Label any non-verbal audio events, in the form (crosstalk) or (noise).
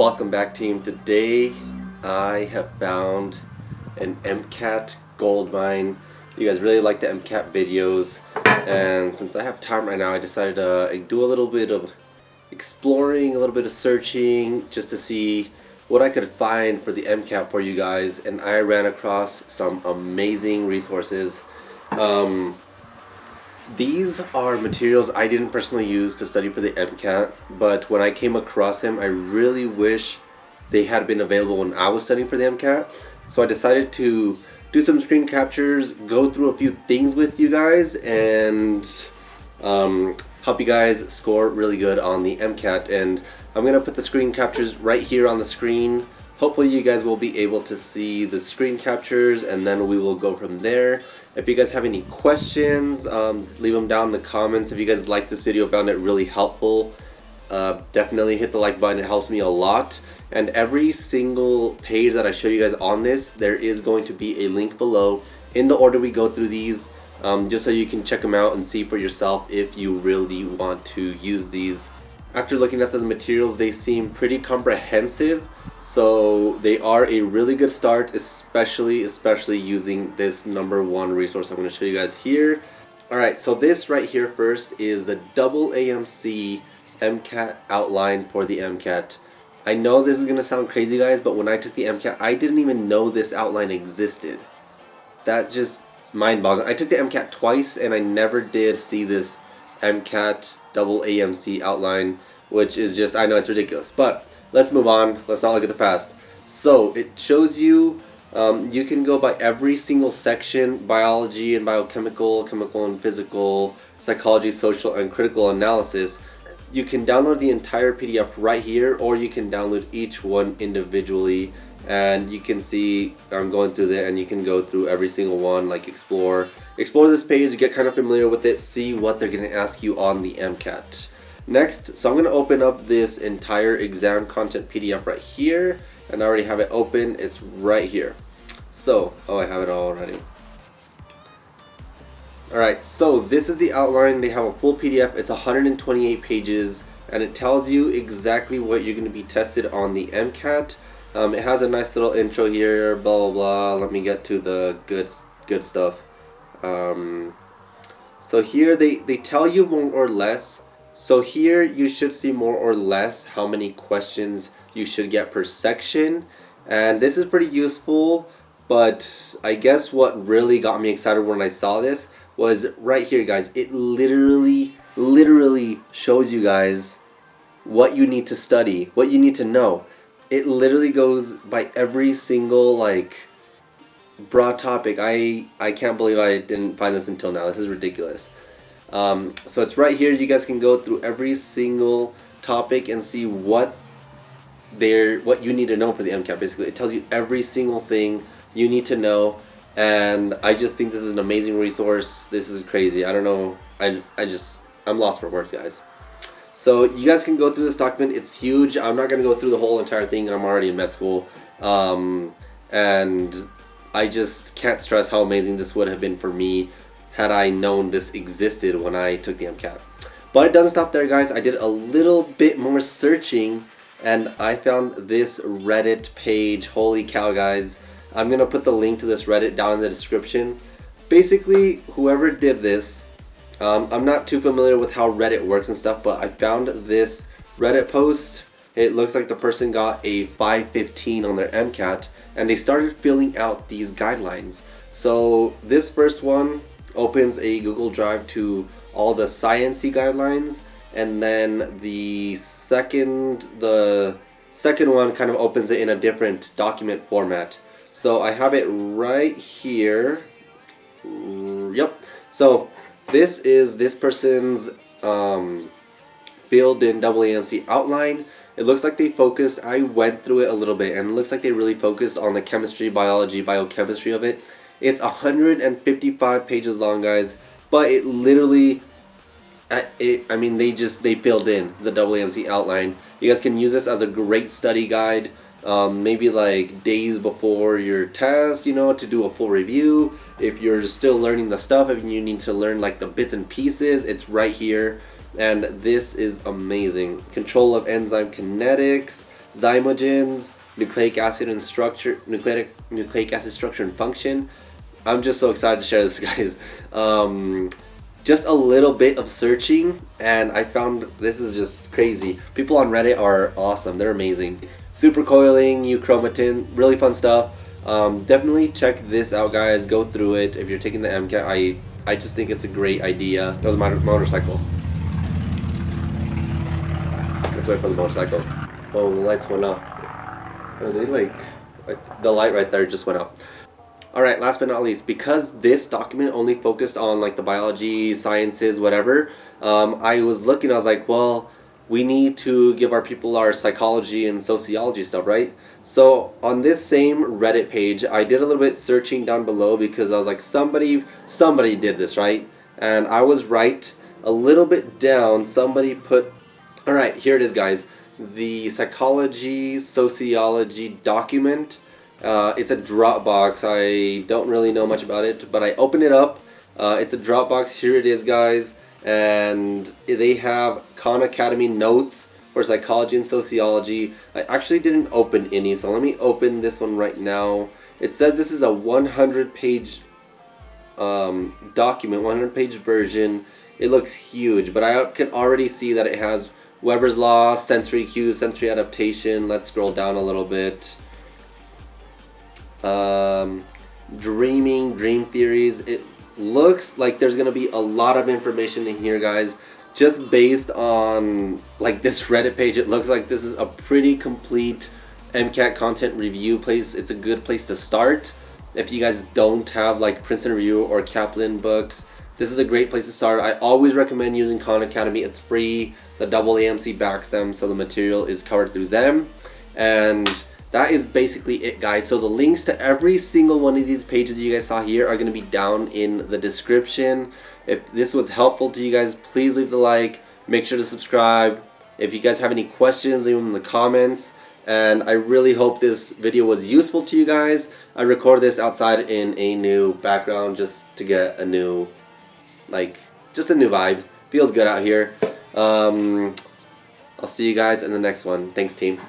Welcome back team. Today I have found an MCAT gold mine. You guys really like the MCAT videos and since I have time right now I decided to do a little bit of exploring, a little bit of searching just to see what I could find for the MCAT for you guys and I ran across some amazing resources. Um, these are materials I didn't personally use to study for the MCAT, but when I came across them, I really wish they had been available when I was studying for the MCAT. So I decided to do some screen captures, go through a few things with you guys, and um, help you guys score really good on the MCAT. And I'm to put the screen captures right here on the screen. Hopefully you guys will be able to see the screen captures and then we will go from there. If you guys have any questions, um, leave them down in the comments. If you guys like this video, found it really helpful, uh, definitely hit the like button. It helps me a lot. And every single page that I show you guys on this, there is going to be a link below in the order we go through these, um, just so you can check them out and see for yourself if you really want to use these. After looking at those materials, they seem pretty comprehensive so they are a really good start, especially, especially using this number one resource I'm going to show you guys here. Alright, so this right here first is the double AMC MCAT outline for the MCAT. I know this is going to sound crazy guys, but when I took the MCAT, I didn't even know this outline existed. That just mind-boggling. I took the MCAT twice and I never did see this MCAT double AMC outline, which is just, I know it's ridiculous. But let's move on. Let's not look at the past. So it shows you, um, you can go by every single section, biology and biochemical, chemical and physical, psychology, social, and critical analysis. You can download the entire PDF right here, or you can download each one individually. And you can see, I'm going through there, and you can go through every single one, like explore. Explore this page, get kind of familiar with it, see what they're going to ask you on the MCAT. Next, so I'm going to open up this entire exam content PDF right here. And I already have it open. It's right here. So, oh, I have it already. Alright, so this is the outline. They have a full PDF. It's 128 pages. And it tells you exactly what you're going to be tested on the MCAT. Um, it has a nice little intro here, blah, blah, blah. Let me get to the good, good stuff. Um, so here they, they tell you more or less so here you should see more or less how many questions you should get per section. And this is pretty useful, but I guess what really got me excited when I saw this was right here guys. It literally, literally shows you guys what you need to study, what you need to know. It literally goes by every single like broad topic. I, I can't believe I didn't find this until now. This is ridiculous. Um, so it's right here. You guys can go through every single topic and see what there what you need to know for the MCAT. Basically, it tells you every single thing you need to know. And I just think this is an amazing resource. This is crazy. I don't know. I, I just, I'm lost for words, guys. So you guys can go through this document. It's huge. I'm not going to go through the whole entire thing. I'm already in med school. Um, and I just can't stress how amazing this would have been for me had I known this existed when I took the MCAT. But it doesn't stop there guys, I did a little bit more searching and I found this Reddit page, holy cow guys. I'm going to put the link to this Reddit down in the description. Basically, whoever did this, um, I'm not too familiar with how Reddit works and stuff, but I found this Reddit post. It looks like the person got a 515 on their MCAT and they started filling out these guidelines. So this first one opens a Google Drive to all the sciency guidelines and then the second the second one kind of opens it in a different document format so I have it right here yep so this is this person's um, filled in AAMC outline. It looks like they focused I went through it a little bit and it looks like they really focused on the chemistry biology biochemistry of it. It's 155 pages long, guys, but it literally, it, I mean, they just, they filled in the AAMC outline. You guys can use this as a great study guide, um, maybe like days before your test, you know, to do a full review. If you're still learning the stuff, if you need to learn like the bits and pieces, it's right here. And this is amazing. Control of enzyme kinetics, zymogens, nucleic acid and structure, nucleic nucleic acid structure and function. I'm just so excited to share this, (laughs) guys. Um, just a little bit of searching, and I found this is just crazy. People on Reddit are awesome. They're amazing. Supercoiling, euchromatin, really fun stuff. Um, definitely check this out, guys. Go through it. If you're taking the MCAT, I I just think it's a great idea. That was my motorcycle. Let's wait for the motorcycle. Oh, the lights went off. Are they like, like the light right there just went up. Alright, last but not least, because this document only focused on like the biology, sciences, whatever, um, I was looking, I was like, well, we need to give our people our psychology and sociology stuff, right? So on this same Reddit page, I did a little bit searching down below because I was like, somebody, somebody did this, right? And I was right. A little bit down, somebody put, alright, here it is, guys the psychology sociology document. Uh, it's a Dropbox. I don't really know much about it, but I opened it up. Uh, it's a Dropbox. Here it is, guys. And they have Khan Academy notes for psychology and sociology. I actually didn't open any, so let me open this one right now. It says this is a 100 page um, document, 100 page version. It looks huge, but I can already see that it has Weber's Law, sensory cues, sensory adaptation. Let's scroll down a little bit. Um, dreaming, dream theories. It looks like there's going to be a lot of information in here, guys. Just based on like this Reddit page, it looks like this is a pretty complete MCAT content review place. It's a good place to start. If you guys don't have like Princeton Review or Kaplan books, this is a great place to start. I always recommend using Khan Academy. It's free. The double AMC backs them, so the material is covered through them. And that is basically it, guys. So the links to every single one of these pages you guys saw here are going to be down in the description. If this was helpful to you guys, please leave the like. Make sure to subscribe. If you guys have any questions, leave them in the comments and I really hope this video was useful to you guys. I recorded this outside in a new background just to get a new like just a new vibe. Feels good out here. Um, I'll see you guys in the next one. Thanks, team.